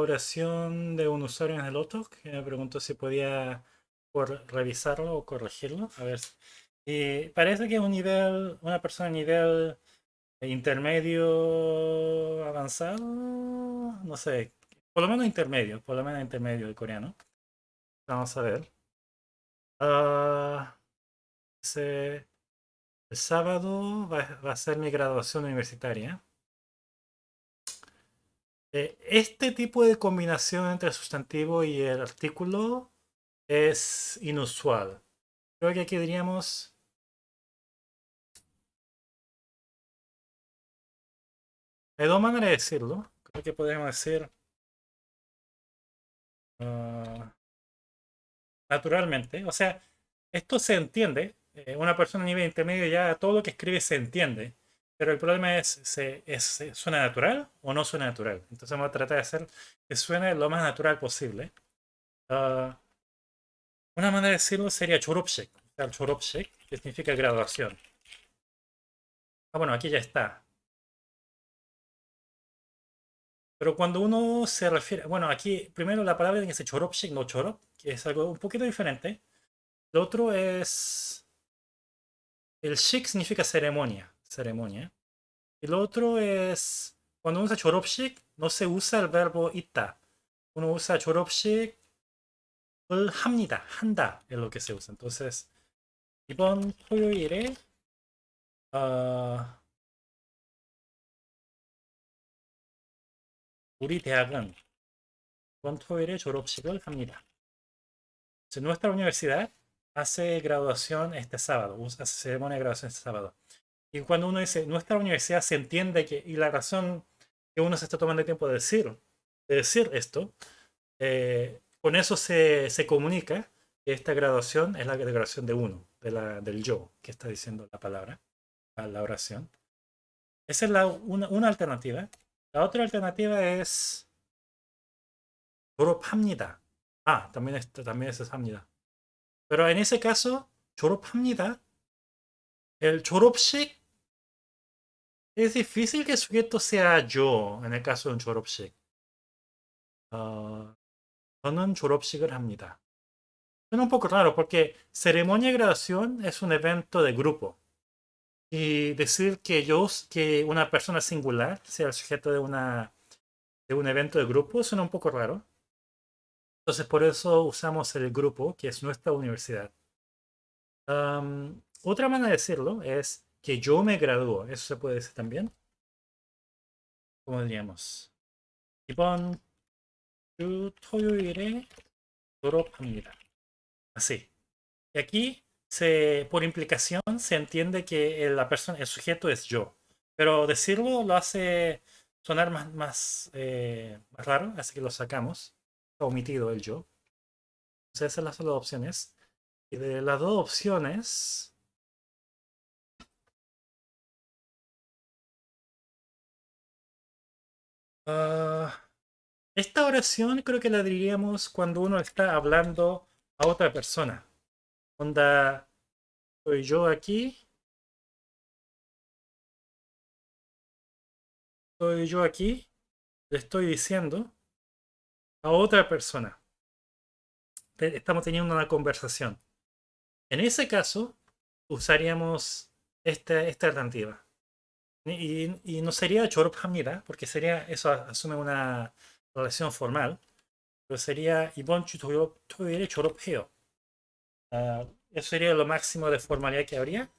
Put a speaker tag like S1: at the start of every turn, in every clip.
S1: oración de un usuario en el otro que me preguntó si podía revisarlo o corregirlo. A ver. Y parece que un nivel, una persona a nivel intermedio avanzado, no sé, por lo menos intermedio, por lo menos intermedio de coreano. Vamos a ver. Uh, el sábado va, a ser mi graduación universitaria. Eh, este tipo de combinación entre el sustantivo y el artículo es inusual. Creo que aquí diríamos... Hay dos maneras de decirlo. Creo que podríamos decir... Ah, naturalmente. O sea, esto se entiende. Eh, una persona a nivel intermedio ya todo lo que escribe se entiende. Pero el problema es, ¿se, es, ¿suena natural o no suena natural? Entonces vamos a tratar de hacer que suene lo más natural posible. Ah, una manera de decirlo sería choropshek, que significa graduación. Ah, bueno, aquí ya está. Pero cuando uno se refiere... Bueno, aquí primero la palabra dice choropshek, no chorop, que es algo un poquito diferente. Lo otro es... El shik significa ceremonia, ceremonia. Y lo otro es... Cuando uno usa choropshik, no se usa el verbo ita. Uno usa choropshik 합니다. 한다. es lo que se usa. Entonces, 이번 토요일에 어, 우리 대학은 이번 토요일에 졸업식을 합니다. nuestra universidad hace graduación este sábado, hace ceremonia de graduación este sábado. Y cuando uno dice nuestra universidad se entiende que, y la razón que uno se está tomando el tiempo de decir, de decir esto, eh, con eso se, comunica que esta graduación es la graduación de uno, de la, del yo, que está diciendo la palabra, la oración. Esa es la, una, alternativa. La otra alternativa es 졸업합니다. Ah, también, es, también es 합니다. Pero en ese caso, 졸업합니다. El 졸업식 es difícil que el sujeto sea yo en el caso de un 졸업식. Ah, 저는 졸업식을 합니다. Suena un poco raro porque ceremonia de graduación es un evento de grupo. Y decir que yo, que una persona singular sea el sujeto de, una, de un evento de grupo suena un poco raro. Entonces por eso usamos el grupo, que es nuestra universidad. otra manera de decirlo es que yo me gradúo. Eso se puede decir también. ¿Cómo diríamos? 이번 토요일에 졸업합니다. Así. Y aquí, se, por implicación, se entiende que la persona, el sujeto es yo. Pero decirlo lo hace sonar más, más, eh, raro, así que lo sacamos. Está omitido el yo. Entonces esas son las dos opciones. Y de las dos opciones... Ah, esta oración creo que la diríamos cuando uno está hablando a otra persona. Onda, soy yo aquí. Soy yo aquí. Le estoy diciendo a otra persona. Estamos teniendo una conversación. En ese caso, usaríamos esta, esta alternativa. Y, y, no sería Chorup Hamnida, porque sería, eso asume una relación formal, pero sería Ibon Chutoyere Chorup Heo. eso sería lo máximo de formalidad que habría.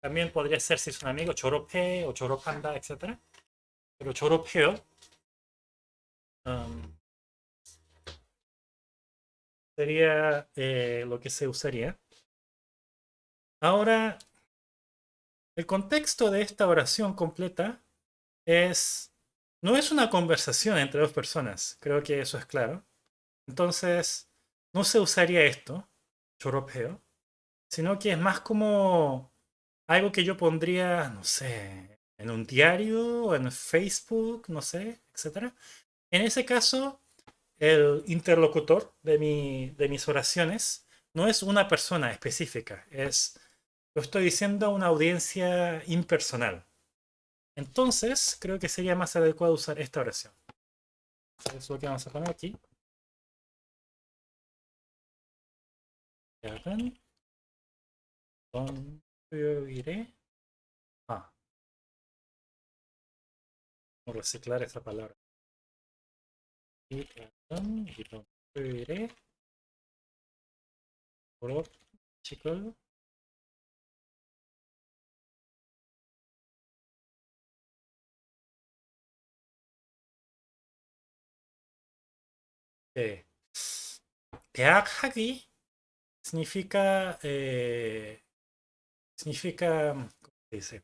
S1: También podría ser si es un amigo, Chorope o Choropanda, etc. Pero Choropeo um, sería eh, lo que se usaría. Ahora, el contexto de esta oración completa es no es una conversación entre dos personas, creo que eso es claro. Entonces, no se usaría esto, choropeo, sino que es más como algo que yo pondría, no sé, en un diario, en Facebook, no sé, etc. En ese caso, el interlocutor de, mi, de mis oraciones no es una persona específica, es, lo estoy diciendo a una audiencia impersonal. Entonces, creo que sería más adecuado usar esta oración. Eso es lo que vamos a poner aquí. Yo iré? Ah. Vamos a reciclar esa palabra. Y eh, yo iré? Por. 토요일에 졸업식을 네. 대학 학위 significa eh, significa ¿cómo se dice?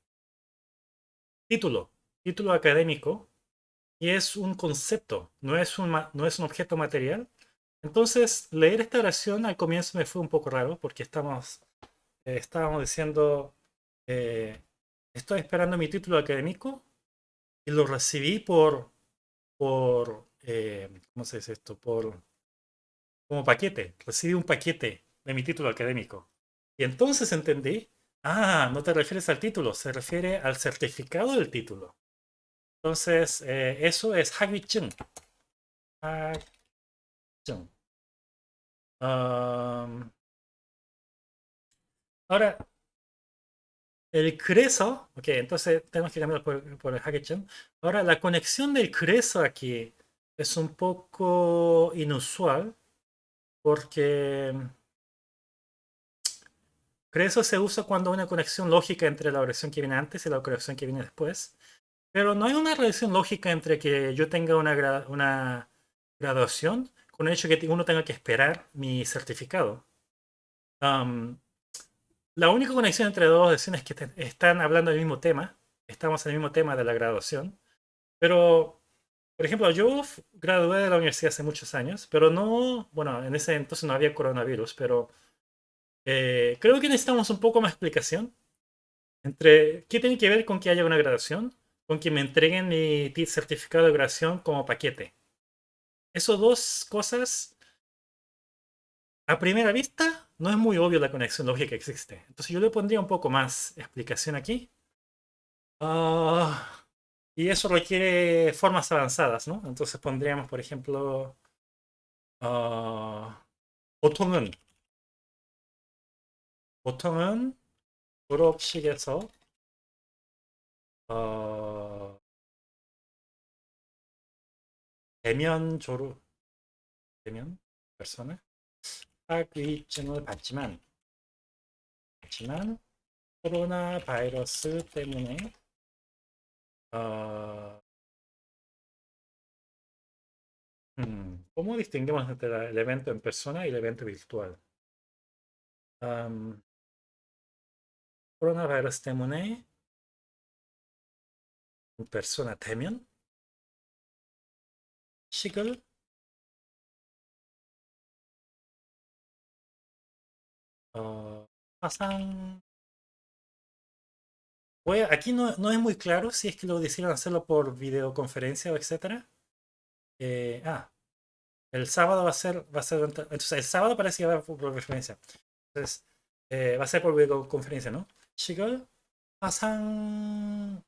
S1: título, título académico y es un concepto, no es un, no es un objeto material. Entonces, leer esta oración al comienzo me fue un poco raro porque estamos, eh, estábamos diciendo, eh, estoy esperando mi título académico y lo recibí por, por eh, ¿cómo se dice esto? Por, como paquete, recibí un paquete de mi título académico. Y entonces entendí, ah, no te refieres al título, se refiere al certificado del título. Entonces, eh, eso es Hagwichung. Um, ahora, el creso, ok, entonces tenemos que cambiar por, por el Hagwichung. Ahora, la conexión del creso aquí es un poco inusual porque eso se usa cuando hay una conexión lógica entre la oración que viene antes y la oración que viene después. Pero no hay una relación lógica entre que yo tenga una, una graduación con el hecho que uno tenga que esperar mi certificado. la única conexión entre dos oraciones es que están hablando del mismo tema. Estamos en el mismo tema de la graduación. Pero, por ejemplo, yo gradué de la universidad hace muchos años, pero no, bueno, en ese entonces no había coronavirus, pero eh, creo que necesitamos un poco más explicación entre qué tiene que ver con que haya una graduación, con que me entreguen mi certificado de graduación como paquete. Esas dos cosas, a primera vista, no es muy obvio la conexión lógica que existe. Entonces yo le pondría un poco más explicación aquí. Ah, y eso requiere formas avanzadas, ¿no? Entonces pondríamos, por ejemplo, uh, 보통은 졸업식에서 어, 대면 졸업 대면 persona 학위증을 받지만 받지만 코로나 바이러스 때문에 어, hmm, ¿Cómo distinguimos entre el evento en persona y el evento virtual? Um, 코로나 바이러스 때문에 persona 되면 식을 어, 화상 Voy aquí no, no, es muy claro si es que lo decidieron hacerlo por videoconferencia o etcétera. Eh, ah, el sábado va a ser, va a ser, entonces el sábado parece que va por videoconferencia. Entonces, eh, va a ser por videoconferencia, ¿no? 식을 화상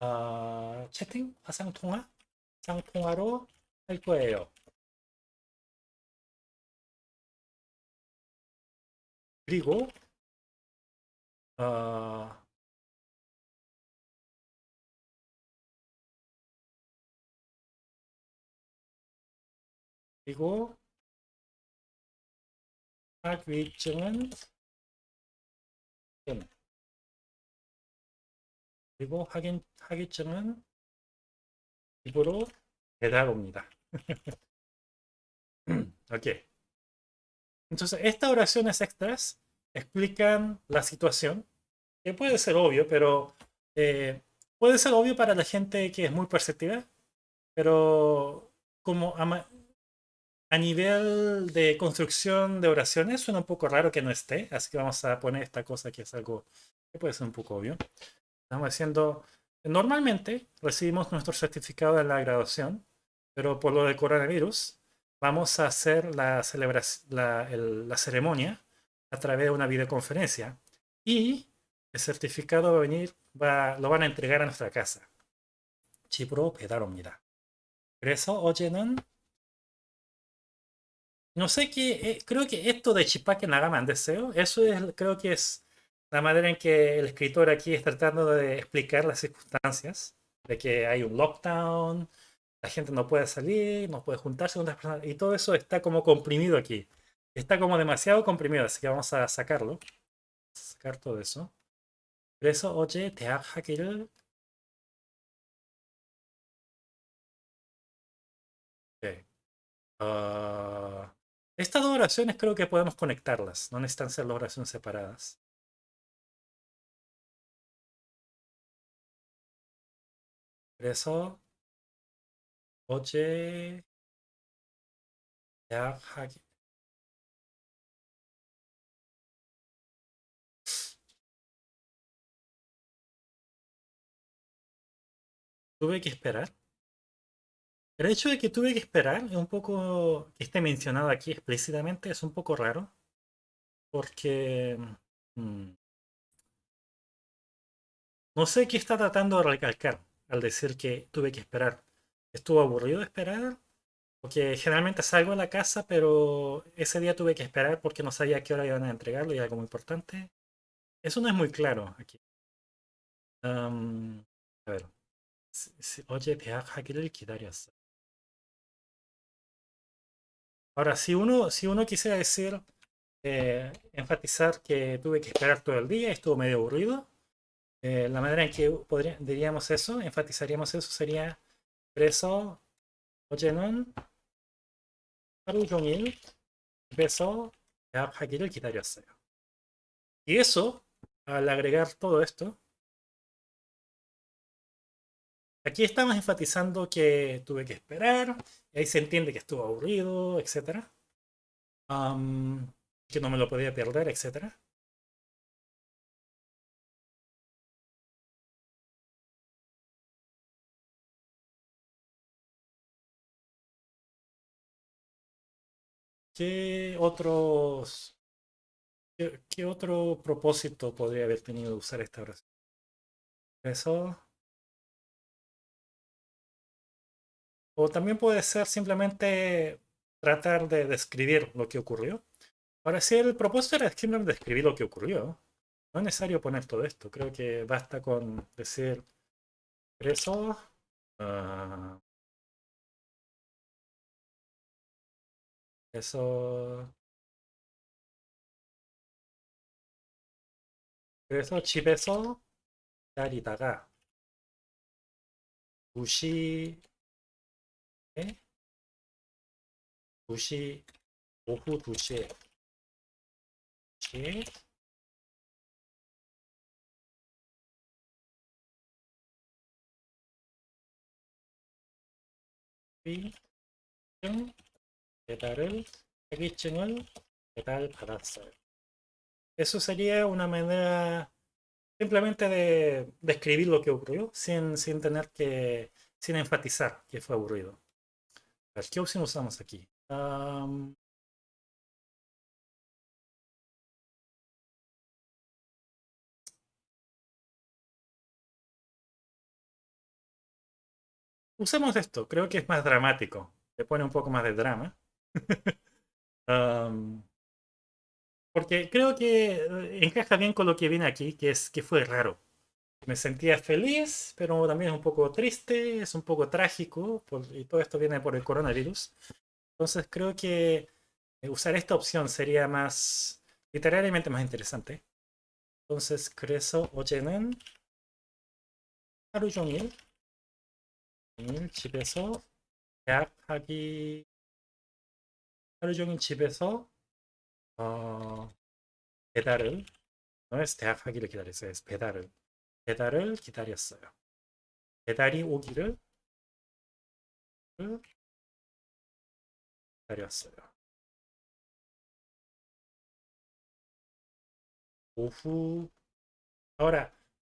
S1: 어, 채팅, 화상 통화, 화상 통화로 할 거예요. 그리고 어, 그리고 학위증은 그리고 확인, 학위증은 입으로 배달 옵니다. ok. Entonces, estas oraciones extras explican la situación, que puede ser obvio, pero eh, puede ser obvio para la gente que es muy perceptiva, pero como a nivel de construcción de oraciones, suena un poco raro que no esté, así que vamos a poner esta cosa que es algo que puede ser un poco obvio. Estamos haciendo, normalmente recibimos nuestro certificado de la graduación, pero por lo del coronavirus vamos a hacer la, celebración, la, el, la ceremonia a través de una videoconferencia y el certificado va a venir, va, lo van a entregar a nuestra casa. Chipro pedaron mira. Eso, oyenan no sé qué, eh, creo que esto de Chipaque Nagama 안 됐어요. Eso es, creo que es la manera en que el escritor aquí está tratando de explicar las circunstancias, de que hay un lockdown, la gente no puede salir, no puede juntarse con otras personas, y todo eso está como comprimido aquí. Está como demasiado comprimido, así que vamos a sacarlo. Sacar todo eso. 그래서 어제 대학 학위를 네. Ah, Estas dos oraciones creo que podemos conectarlas, no necesitan ser las oraciones separadas. Eso. Oye. Ya, aquí. Tuve que esperar. El hecho de que tuve que esperar es un poco, que esté mencionado aquí explícitamente, es un poco raro. Porque... mm, no sé qué está tratando de recalcar al decir que tuve que esperar. ¿Estuvo aburrido de esperar? Porque generalmente salgo a la casa, pero ese día tuve que esperar porque no sabía a qué hora iban a entregarlo y algo muy importante. Eso no es muy claro aquí. Am, a ver. 시- 시- 어제 대학하기를 기다렸어. Ahora, si uno, si uno quisiera decir, eh, enfatizar que tuve que esperar todo el día, estuvo medio aburrido, eh, la manera en que podría, diríamos eso, enfatizaríamos eso, sería 그래서 어제는 하루 종일 집에서 대학하기를 기다렸어요. Y eso, al agregar todo esto, Aquí estamos enfatizando que tuve que esperar, y ahí se entiende que estuvo aburrido, etc. Que no me lo podía perder, etc. ¿Qué otros, qué, qué otro propósito podría haber tenido usar esta oración? Eso. O también puede ser simplemente tratar de describir lo que ocurrió. Ahora, si el propósito era simplemente describir lo que ocurrió, no es necesario poner todo esto. Creo que basta con decir eso. ah, eso. 그래서 집에서 기다리다가 2시 2시 오후 2시에 2시에 자격증 배달을 자격증을 배달받았어요. Eso sería una manera simplemente de describir lo que ocurrió sin, sin tener que, sin enfatizar que fue aburrido. A ver, ¿qué opción usamos aquí? Am, usemos esto, creo que es más dramático. Le pone un poco más de drama. Am, porque creo que eh, encaja bien con lo que viene aquí, que es que fue raro. Me sentía feliz, pero también es un poco triste, es un poco trágico, por- y todo esto viene por el coronavirus. Entonces creo que eh, usar esta opción sería más literariamente más interesante. entonces 그래서 어제는 하루 종일 종일 집에서 대학하기 하루 종일 집에서 어, 배달을 es 대학하기를 기다렸어요. es 배달을 배달을 기다렸어요. 배달이 오기를 기다렸어요. 오후 Ahora,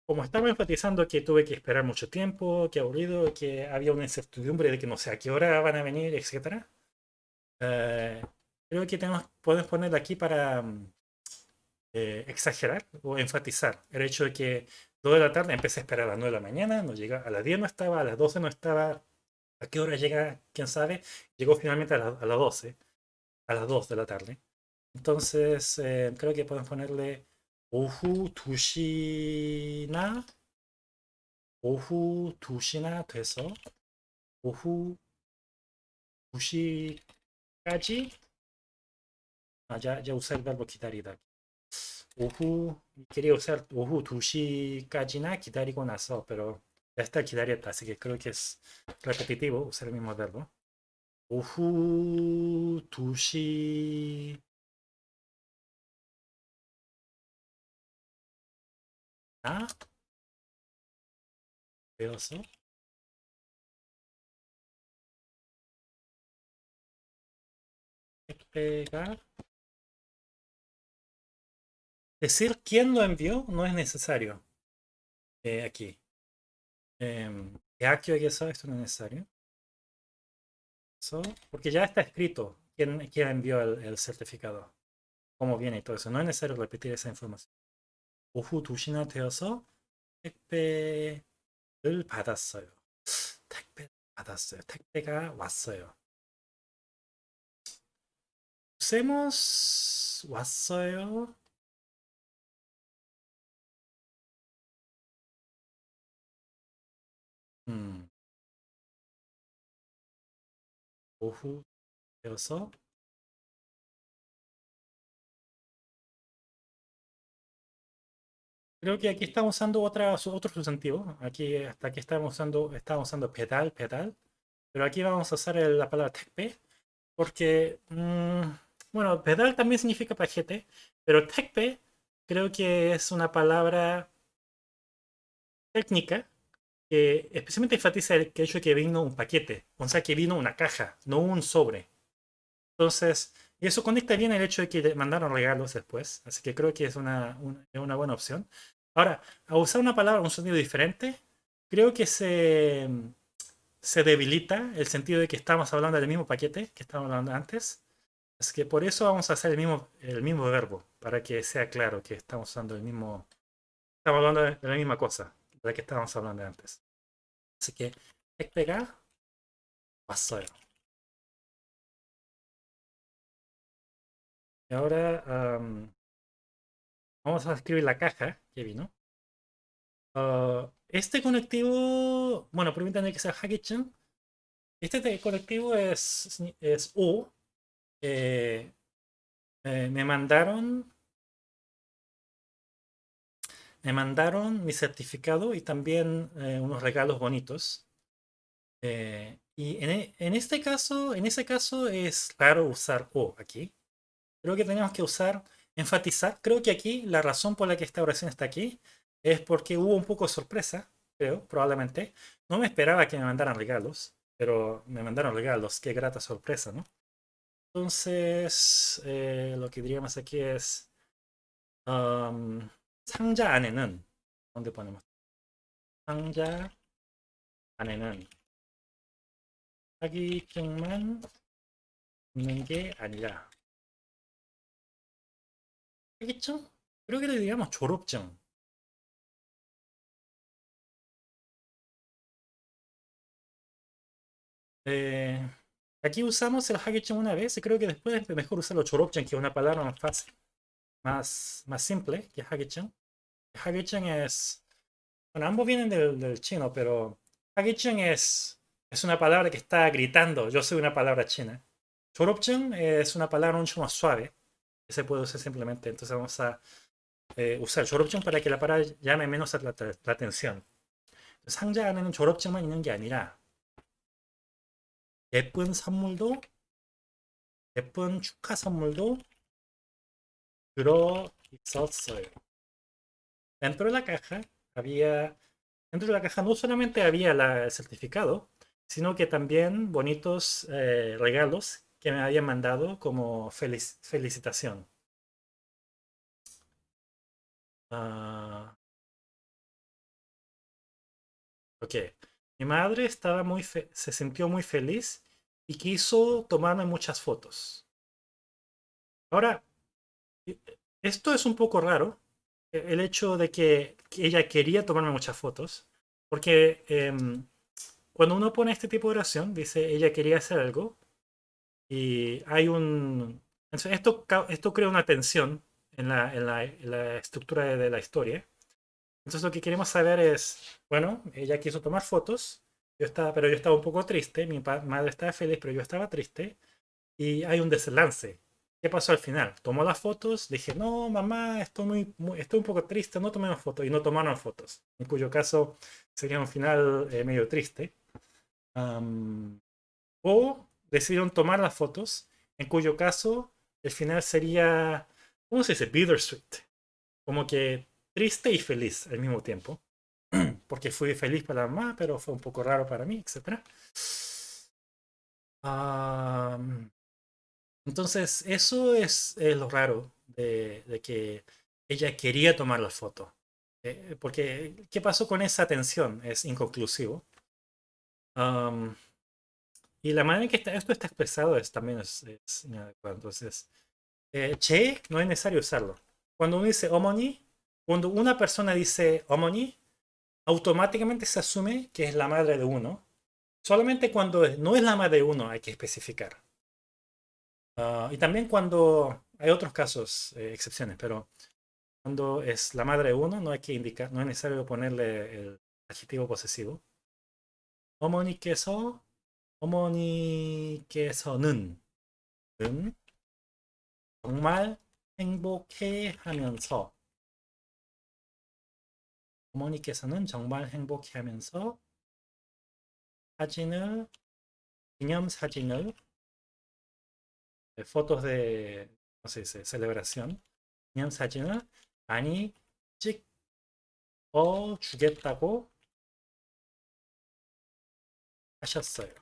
S1: como estamos enfatizando que tuve que esperar mucho tiempo, que aburrido, que había una incertidumbre de que no sé a qué hora van a venir, etc. eh, creo que tenemos, podemos poner aquí para mm, eh, exagerar o enfatizar el hecho de que 2 de la tarde empecé a esperar a las 9 de la mañana, no llega, a las 10 no estaba, a las 12 no estaba, ¿A qué hora llega? ¿Quién sabe? Llegó finalmente a, las 12, a las 2 de la tarde. Entonces, eh, creo que podemos ponerle 오후 2시나 오후 2시나 돼서 오후 2시까지 아, ya, ya usé el verbo 기다리다. 오후, quería usar 오후 2시까지나 기다리고 나서, pero ya está aquí Darieta, así que creo que es repetitivo usar el mismo verbo. Ohu, tushi. ¿Ah? eso? Pegar. Decir quién lo envió no es necesario eh, aquí. Eh, esto no es necesario. Eso, porque ya está escrito quién, quién envió el, el, certificado, cómo viene y todo eso. No es necesario repetir esa información. 오후 2시나 되어서 택배를 받았어요. 택배 받았어요. 택배가 왔어요. usemos 왔어요. 음. 오후 되어서 Creo que aquí estamos usando otra, otro sustantivo. Aquí, hasta aquí estamos usando, estamos usando pedal, pedal. Pero aquí vamos a usar la palabra tekpe. Porque, mm, bueno, pedal también significa paquete. Pero tekpe creo que es una palabra técnica que especialmente enfatiza el hecho de que vino un paquete. O sea, que vino una caja, no un sobre. Entonces, eso conecta bien el hecho de que mandaron regalos después. Así que creo que es una, una, buena opción. Ahora, a usar una palabra, un sonido diferente, creo que se, se debilita el sentido de que estamos hablando del mismo paquete que estábamos hablando antes. Así que por eso vamos a hacer el mismo, el mismo verbo, para que sea claro que estamos usando el mismo... Estamos hablando de la misma cosa de la que estábamos hablando antes. Así que, pegar, pasó. ahora vamos a escribir la caja que vino. Ah, este conectivo, bueno, permítanme que sea Hagichen. Este conectivo es, es U. Eh, me mandaron me mandaron mi certificado y también eh, unos regalos bonitos. y en, en, este caso, en ese caso es raro usar O aquí. Creo que tenemos que usar, enfatizar. Creo que aquí la razón por la que esta oración está aquí es porque hubo un poco de sorpresa, creo, probablemente. No me esperaba que me mandaran regalos, pero me mandaron regalos. Qué grata sorpresa, ¿no? Entonces, eh, lo que diríamos aquí es um, 상자 안에는 ¿dónde ponemos? 상자 안에는 사기증만 있는 게 아니라 que le digamos 졸업증. Eh, aquí usamos el hagechen una vez creo que después es mejor usarlo 졸업증, que es una palabra más fácil, más, más simple que hagechen. Hagechen es... Bueno, ambos vienen del, chino, pero hagechen es, es una palabra que está gritando, yo soy una palabra china. 졸업증 es una palabra mucho más suave se puede usar simplemente. Entonces vamos a eh, usar 졸업증 para que la palabra llame menos la, la atención. 상자 안에는 졸업증만 있는 게 아니라 예쁜 선물도 예쁜 축하 선물도 eh, dentro de la caja había, dentro de la caja no solamente había la, el certificado, sino que también bonitos eh, regalos que me habían mandado como felic felicitación. Uh, ok. Mi madre estaba muy se sintió muy feliz y quiso tomarme muchas fotos. Ahora, esto es un poco raro, e, el hecho de que, ella quería tomarme muchas fotos, porque em, cuando uno pone este tipo de oración, dice ella quería hacer algo y hay un... esto, esto crea una tensión en la, en la, en la estructura de, de la historia. Entonces lo que queremos saber es, bueno, ella quiso tomar fotos, yo estaba, pero yo estaba un poco triste, mi madre estaba feliz, pero yo estaba triste, y hay un deslance. ¿Qué pasó al final? Tomó las fotos, dije, no, mamá, estoy, muy, estoy un poco triste, no tomemos fotos. Y no tomaron fotos, en cuyo caso sería un final eh, medio triste. o decidieron tomar las fotos, en cuyo caso el final sería, ¿cómo se dice? Bittersweet. Como que triste y feliz al mismo tiempo. Porque fui feliz para la mamá, pero fue un poco raro para mí, etc. Entonces, eso es, lo raro de, que ella quería tomar la foto. Eh, porque, ¿qué pasó con esa atención? Es inconclusivo. y la manera en que esto está expresado es, también es, inadecuado. Entonces, eh, che no es necesario usarlo. Cuando uno dice omoni, cuando una persona dice omoni, automáticamente se asume que es la madre de uno. Solamente cuando no es la madre de uno hay que especificar. Ah, y también cuando hay otros casos, eh, excepciones, pero cuando es la madre de uno, no hay que indicar, no es necesario ponerle el adjetivo posesivo. 어머니께서, 어머니께서는 은 정말 행복해 하면서 어머니께서는 정말 행복해 하면서 사진을, 기념 사진을 fotos de, no sé, celebración 그냥 사진을 많이 찍어 주겠다고 하셨어요.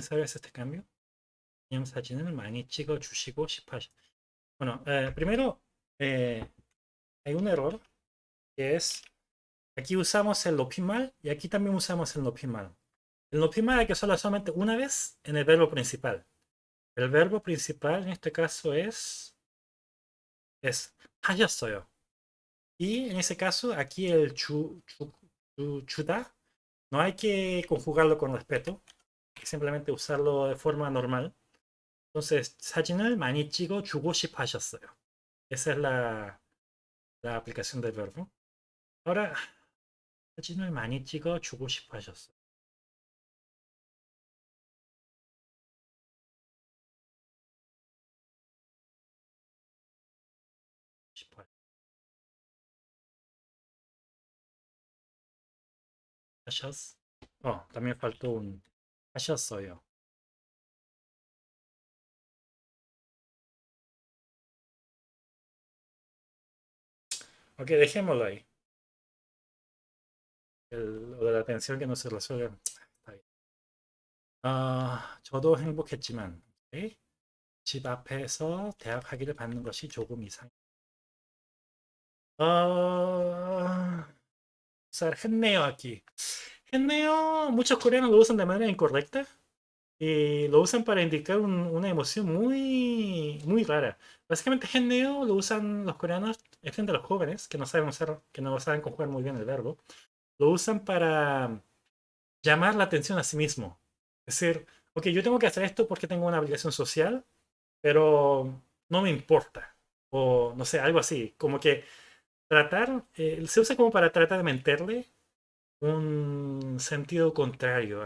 S1: ¿Sabes este cambio? 그냥 사진을 많이 찍어 주시고 싶어 Bueno, eh, primero eh, hay un error que es Aquí usamos el opimal y aquí también usamos el nopimal. El nopimal hay que usarlo solamente una vez en el verbo principal. El verbo principal en este caso es es 하셨어요. Y en ese caso aquí el chu, chuda no hay que conjugarlo con respeto. Hay que simplemente usarlo de forma normal. Entonces 사진을 많이 찍어 주고 싶어 하셨어요. Esa es la, la aplicación del verbo. Ahora 사진을 많이 찍어 주고 싶어 하셨어요. 하셨? 어, faltó un 하셨어요. Ok, dejémoslo. lo de la atención que no se resuelve. Está bien. 아, 저도 행복했지만 오케이? 집 앞에서 대학 학위를 받는 것이 조금 이상. 어, usar 했네요 aquí. 했네요. Muchos coreanos lo usan de manera incorrecta y lo usan para indicar un, una emoción muy, muy rara. Básicamente, 했네요 lo usan los coreanos, frente a los jóvenes que no saben usar, que no saben conjugar muy bien el verbo lo usan para llamar la atención a sí mismo. Es decir, ok, yo tengo que hacer esto porque tengo una obligación social, pero no me importa. O no sé, algo así. Como que tratar, eh, se usa como para tratar de meterle un sentido contrario.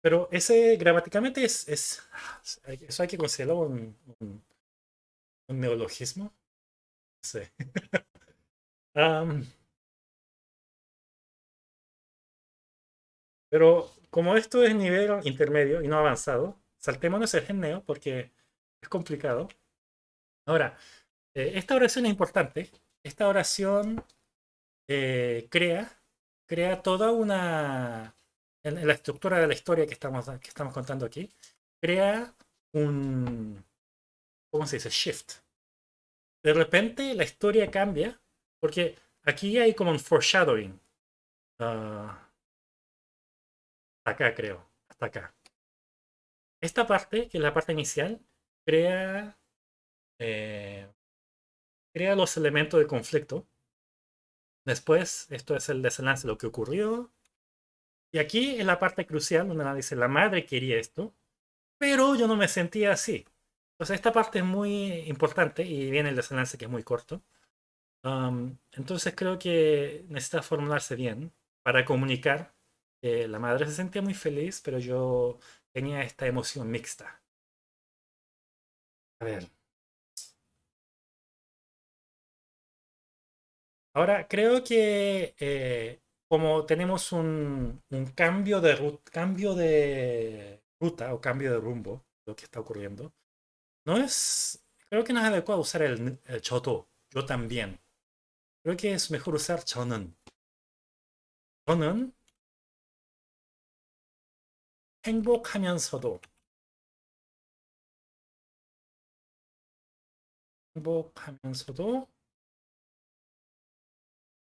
S1: pero ese gramaticalmente es, es, eso hay que considerarlo un, un, neologismo. Sí. Pero como esto es nivel intermedio y no avanzado, saltémonos el geneo porque es complicado. Ahora, eh, esta oración es importante. Esta oración eh, crea, crea toda una... En, la estructura de la historia que estamos, que estamos contando aquí, crea un... ¿Cómo se dice? Shift. De repente la historia cambia porque aquí hay como un foreshadowing. Uh, acá creo, hasta acá. Esta parte, que es la parte inicial, crea, eh, crea los elementos de conflicto. Después, esto es el desenlace de lo que ocurrió. Y aquí es la parte crucial donde la dice, la madre quería esto, pero yo no me sentía así. Entonces esta parte es muy importante y viene el desenlace que es muy corto. entonces creo que necesita formularse bien para comunicar que la madre se sentía muy feliz, pero yo tenía esta emoción mixta. A ver. Ahora, creo que eh, como tenemos un, cambio, de ruta, cambio de ruta o cambio de rumbo, lo que está ocurriendo, no es, creo que no es adecuado usar el, el choto, yo también. Creo que es mejor usar 저는. 저는 행복하면서도 행복하면서도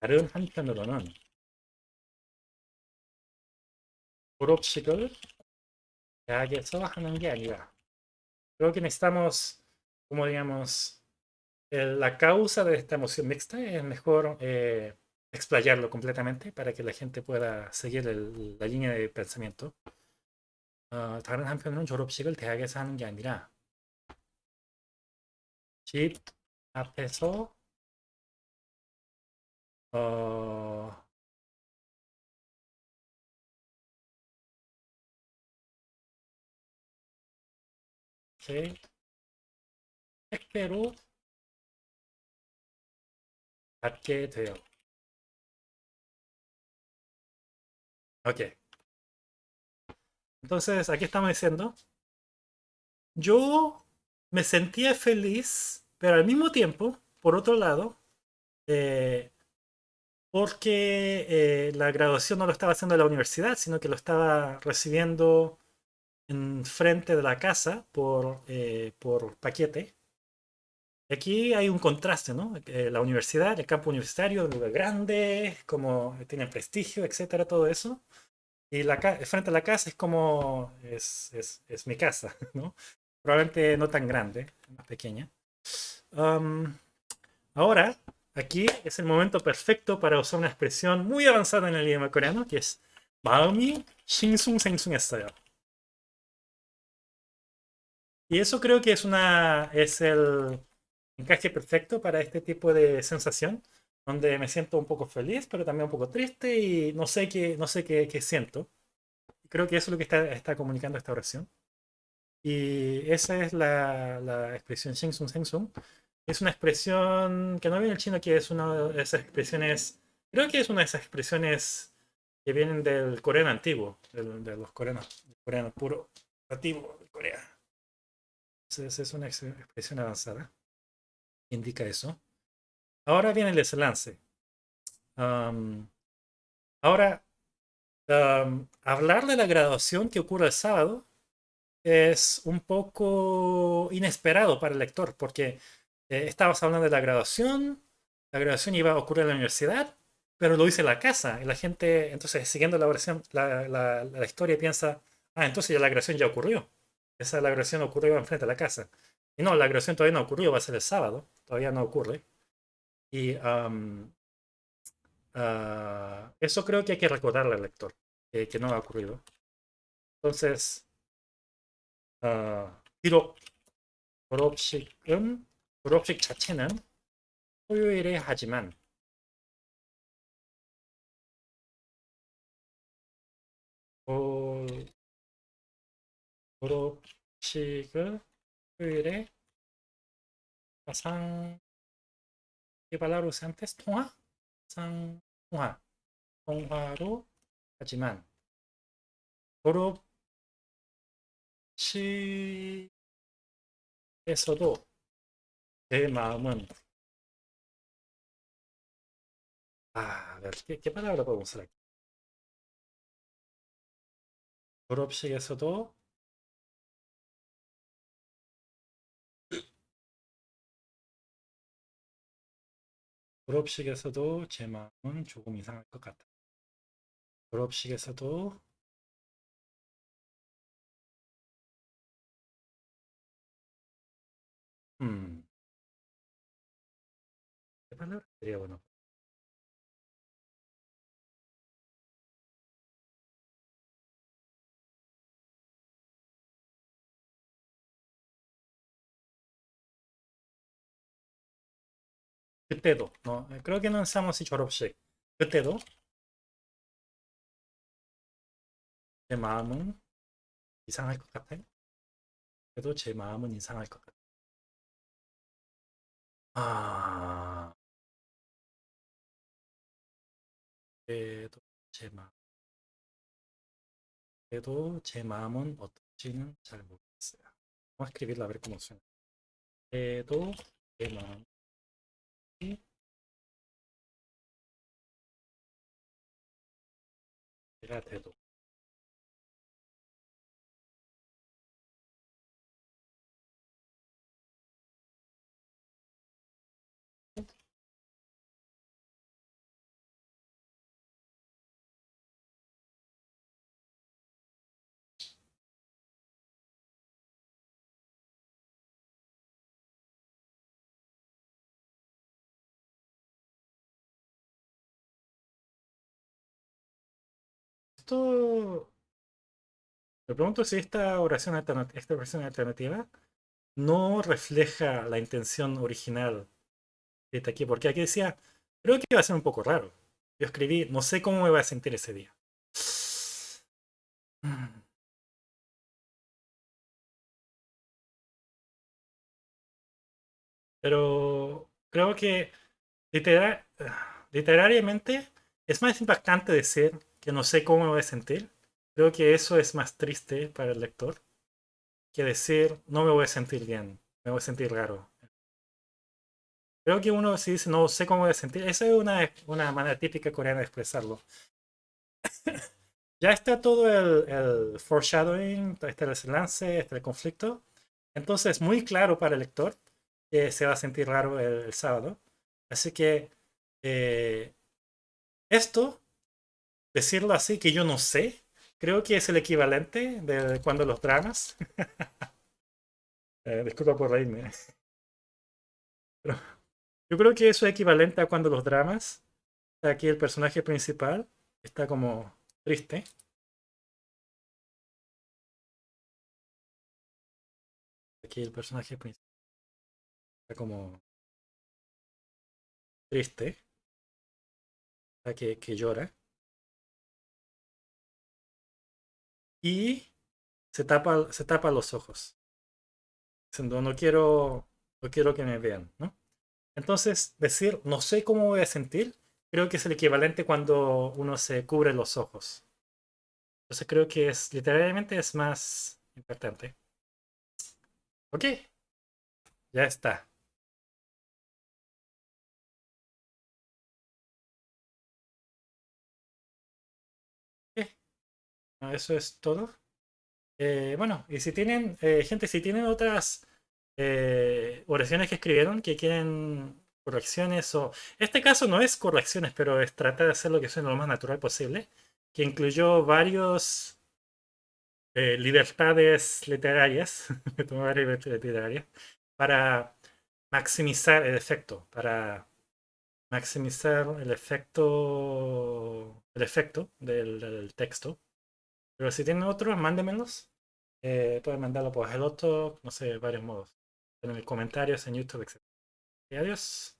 S1: 다른 한편으로는 졸업식을 대학에서 하는 게 아니라 creo que necesitamos, como digamos, la causa de esta emoción mixta es mejor eh, explayarlo completamente para que la gente pueda seguir el, la línea de pensamiento. 어, 다른 한편으로는 졸업식을 대학에서 하는 게 아니라 집 앞에서 어, 제 택배로 받게 돼요. Ok. Entonces, aquí estamos diciendo, yo me sentía feliz, pero al mismo tiempo, por otro lado, eh, porque eh, la graduación no lo estaba haciendo en la universidad, sino que lo estaba recibiendo en frente de la casa por, eh, por paquete. Aquí hay un contraste, ¿no? la universidad, el campo universitario, un lugar grande, como tiene prestigio, etcétera, todo eso. Y la frente a la casa es como, es, es, es mi casa, ¿no? Probablemente no tan grande, más pequeña. ahora, aquí es el momento perfecto para usar una expresión muy avanzada en el idioma coreano, que es 마음이 싱숭생숭했어요. Y eso creo que es, una, es el encaje perfecto para este tipo de sensación donde me siento un poco feliz, pero también un poco triste y no sé qué, no sé qué, qué siento. Creo que eso es lo que está, está comunicando esta oración. Y esa es la, la expresión Shengsung Sengsung. Es una expresión que no viene del chino, que es una de esas expresiones, creo que es una de esas expresiones que vienen del coreano antiguo, de los coreanos, del coreano puro antiguo de Corea. Entonces es una expresión avanzada. Indica eso. Ahora viene el desenlace. ahora, hablar de la graduación que ocurre el sábado es un poco inesperado para el lector, porque eh, estabas hablando de la graduación, la graduación iba a ocurrir en la universidad, pero lo hice en la casa, y la gente, entonces, siguiendo la, la, la, historia, piensa, ah, entonces ya la graduación ya ocurrió. Esa la graduación ocurrió enfrente de la casa. Y no, la graduación todavía no ocurrió, va a ser el sábado, todavía no ocurre. Y ah, eso creo que hay que recordarle al lector, que, no ha ocurrido. Entonces, uh, 비록 졸업식은 졸업식 자체는 토요일에 하지만 어, 졸업식을 토요일에 가상 개발하러 상테스 통화? 상, 통화. 통화로 하지만 졸업 시에서도 제 마음은 아, 이렇게 깨발라고 보고 살게 졸업식에서도 졸업식에서도 제 마음은 조금 이상할 것 같다. 졸업식에서도 음, sería bueno? 그때도 어, 그러기는 사무실 졸업식 그때도 제 마음은 이상할 것 같아요. 그래도 제 마음은 이상할 것 같아요. 아, 그래도 제 마음, 그래도 제 마음은 어떨지는 잘 모르겠어요. Vamos a escribirla 음. 피라테도. Me pregunto si esta oración alternativa, esta alternativa no refleja la intención original de aquí, porque aquí decía, creo que iba a ser un poco raro. Yo escribí, no sé cómo me voy a sentir ese día. Pero creo que literal, literariamente es más impactante decir que no sé cómo me voy a sentir. Creo que eso es más triste para el lector que decir no me voy a sentir bien, me voy a sentir raro. Creo que uno si dice no sé cómo voy a sentir, esa es una, una manera típica coreana de expresarlo. ya está todo el, el foreshadowing, está el desenlace, está el conflicto. Entonces es muy claro para el lector que se va a sentir raro el, sábado. Así que eh, esto, decirlo así, que yo no sé, creo que es el equivalente de cuando los dramas. eh, disculpa por reírme. Yo creo que eso es equivalente a cuando los dramas, aquí el personaje principal está como triste. Aquí el personaje principal está como triste, que, que llora. Y se tapa, se tapa los ojos. Diciendo, no quiero, no quiero que me vean. Entonces, decir, no sé cómo voy a sentir, creo que es el equivalente cuando uno se cubre los ojos. Entonces creo que es, literalmente es más importante. Ok, ya está. Eso es todo. Eh, bueno, y si tienen, eh, gente, si tienen otras eh, oraciones que escribieron que quieren correcciones o... Este caso no es correcciones, pero es tratar de hacer lo que suene lo más natural posible, que incluyó varios libertades literarias, literarias, para maximizar el efecto, para maximizar el efecto, el efecto del texto. Pero si tienen otros, mándenmelos. Eh, pueden mandarlo por Hellotalk, no sé, varios modos. En el comentarios, en YouTube, etc. Adiós.